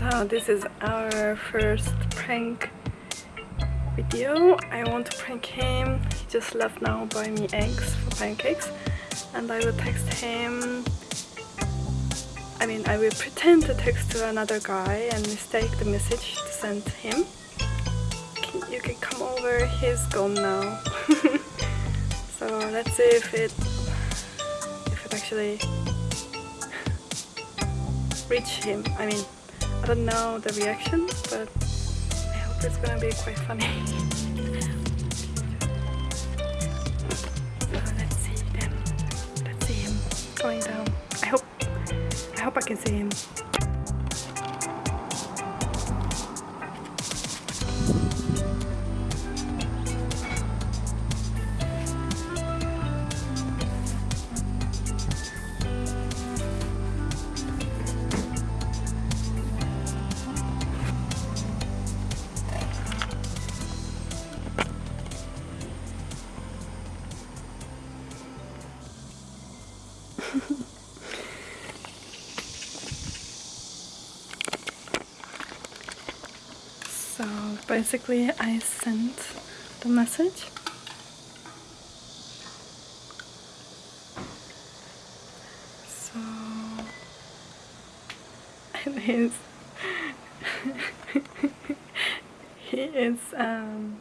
So this is our first prank video. I want to prank him. He just left now buy me eggs for pancakes and I will text him I mean I will pretend to text to another guy and mistake the message to send him. You can come over, he's gone now. so let's see if it if it actually reach him. I mean don't know the reaction but I hope it's gonna be quite funny. let's see them. Let's see him going down. I hope I hope I can see him. basically I sent the message. So it is he is um,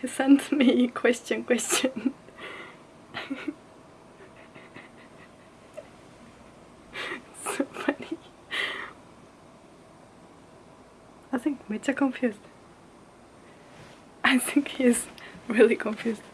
he sent me question question. So funny. I think I'm confused. I think he's really confused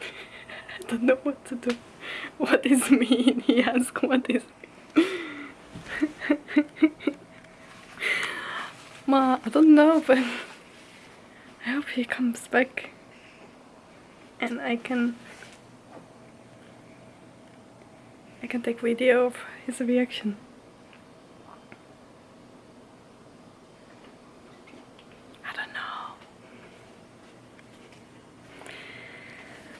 I don't know what to do. What is mean? He asked what is Ma, I don't know, but I hope he comes back and I can I can take video of his reaction. I don't know.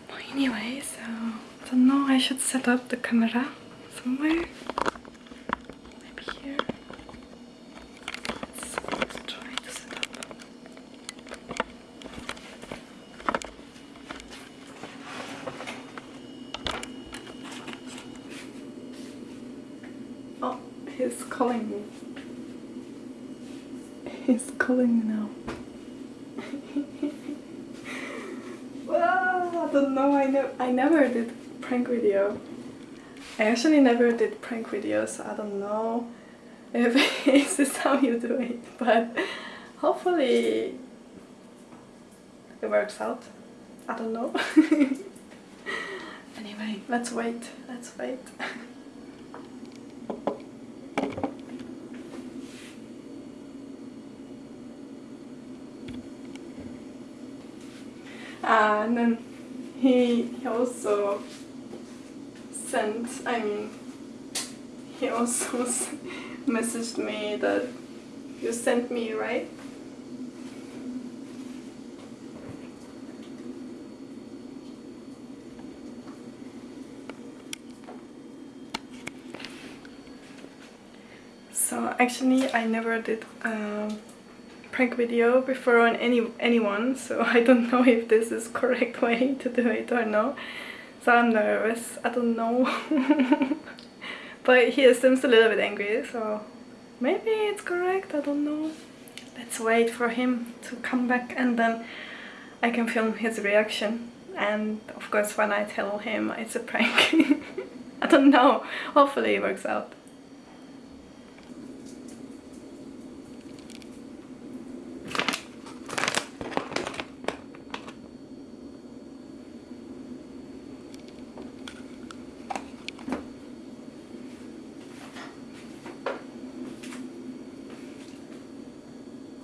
Well, anyway, so I don't know. I should set up the camera somewhere. Maybe here. Let's, let's try to set up. Oh, he's calling me. He's calling me now. well, I don't know. I ne I never did prank video. I actually never did prank videos. So I don't know if this is how you do it, but hopefully it works out. I don't know. anyway, let's wait. Let's wait. and then he, he also sent, I mean, he also messaged me that you sent me, right? So actually I never did um, prank video before on any anyone so I don't know if this is correct way to do it or no so I'm nervous. I don't know. But he seems a little bit angry so maybe it's correct. I don't know. Let's wait for him to come back and then I can film his reaction. And of course when I tell him it's a prank I don't know. Hopefully it works out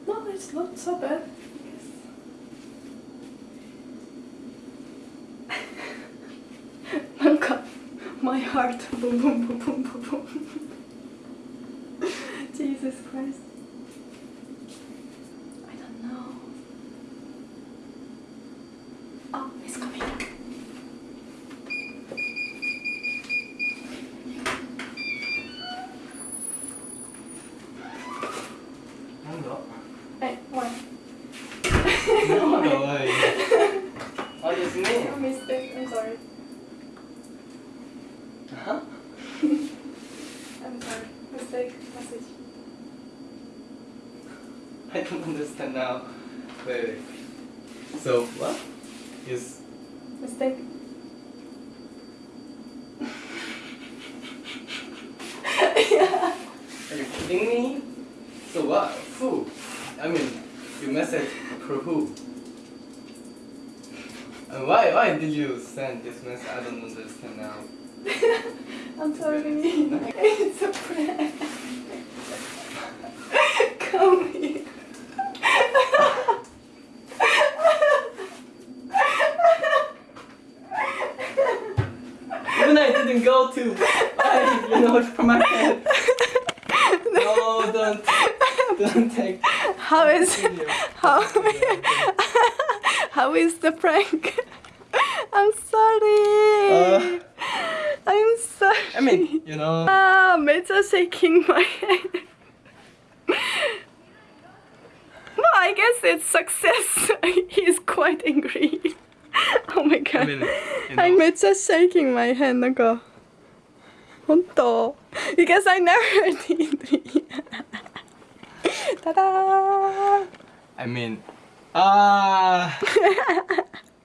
No, it's not so bad. Yes. My heart boom boom boom boom boom boom. Jesus Christ. Huh? I'm sorry. Mistake. Message. I don't understand now. Wait, wait. So what? Is Mistake. yeah. are you kidding me? So what? Who? I mean, you message for who? And why why did you send this message? I don't understand now. I'm sorry. it's a prank. Come here. Even I didn't go to. I, you know, from my head. No, don't, don't take How is how how is the prank? I'm sorry. Uh. I'm sorry. I mean, you know. Ah, Meta shaking my head. well, I guess it's success. He's quite angry. oh my god. I mean, you know. I'm shaking my head. なんか本当 because I never did. Ta-da! I mean, ah, uh,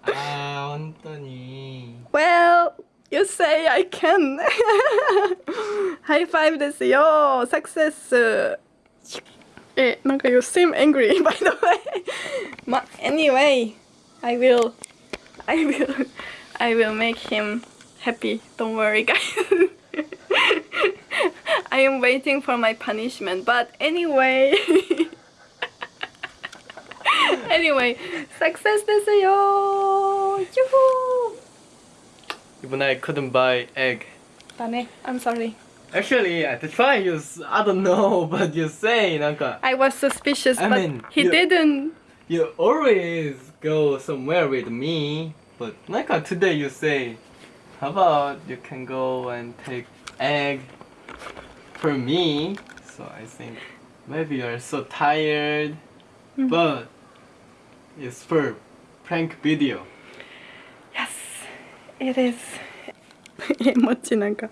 ah, uh, Well. you say I can. High five ですよ Success. え、なんか you seem angry by the way. ま、anyway, I will, I will, I will make him happy. Don't worry, guys. I am waiting for my punishment, but anyway. anyway, success ですよ Yoo-hoo! even I couldn't buy egg. Dane, I'm sorry. Actually, I tried. You, I don't know, but you say, Nanka. I was suspicious, I but mean, he you, didn't. You always go somewhere with me, but like today you say, how about you can go and take egg for me? So I think maybe you're so tired, mm -hmm. but it's for prank video Yes it is えもっちなんか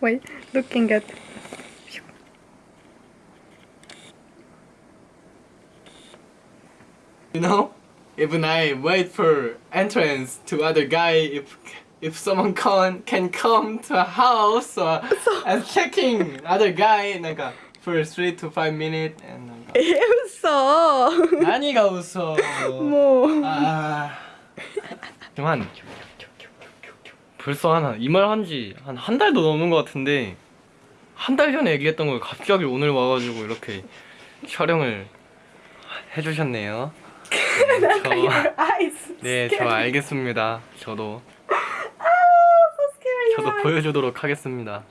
Wait looking at You know, even I wait for entrance to other guy if if someone can can come to a house or and checking other guy なんか for three to five minutes and なんかえ嘘何が嘘もう 아 한 벌써 한 이 말 한지 한 한 달도 넘은 것 같은데 한 달 전에 얘기했던 걸 갑자기 오늘 와가지고 이렇게 촬영을 해주셨네요. 네, 저, 네, 저. 알겠습니다. 저도 Ah, 저도. 보여주도록 하겠습니다.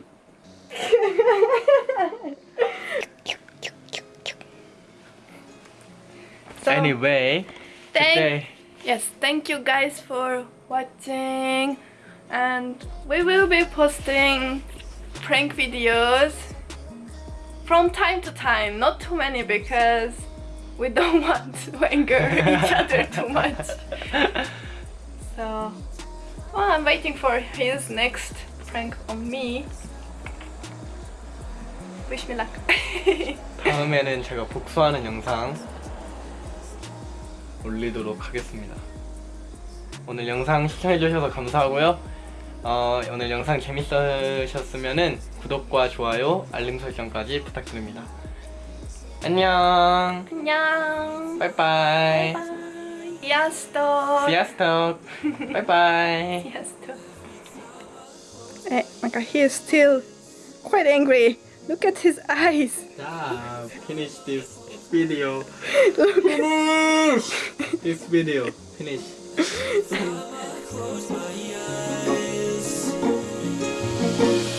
So, Anyway, thank today Yes, thank you guys for watching and we will be posting prank videos from time to time, not too many because we don't want to anger each other too much. So, well, I'm waiting for his next prank on me. Wish me luck. 다음에는 제가 복수하는 영상 올리도록 하겠습니다. 오늘 영상 시청해주셔서 감사하고요. 어, 오늘 영상 재밌으셨으면 구독과 좋아요, 알림 설정까지 부탁드립니다. 안녕. 안녕. 빠이빠이. Sziasztok. Sziasztok. 바이바이. Sziasztok. Eh, like he is still quite angry. Look at his eyes. Stop. Finish this video. Finish this video. Finish. Drip,